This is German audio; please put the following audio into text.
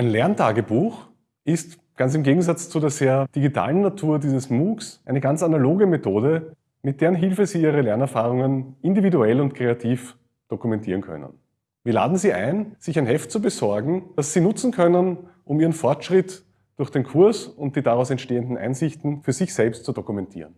Ein Lerntagebuch ist ganz im Gegensatz zu der sehr digitalen Natur dieses MOOCs eine ganz analoge Methode, mit deren Hilfe Sie Ihre Lernerfahrungen individuell und kreativ dokumentieren können. Wir laden Sie ein, sich ein Heft zu besorgen, das Sie nutzen können, um Ihren Fortschritt durch den Kurs und die daraus entstehenden Einsichten für sich selbst zu dokumentieren.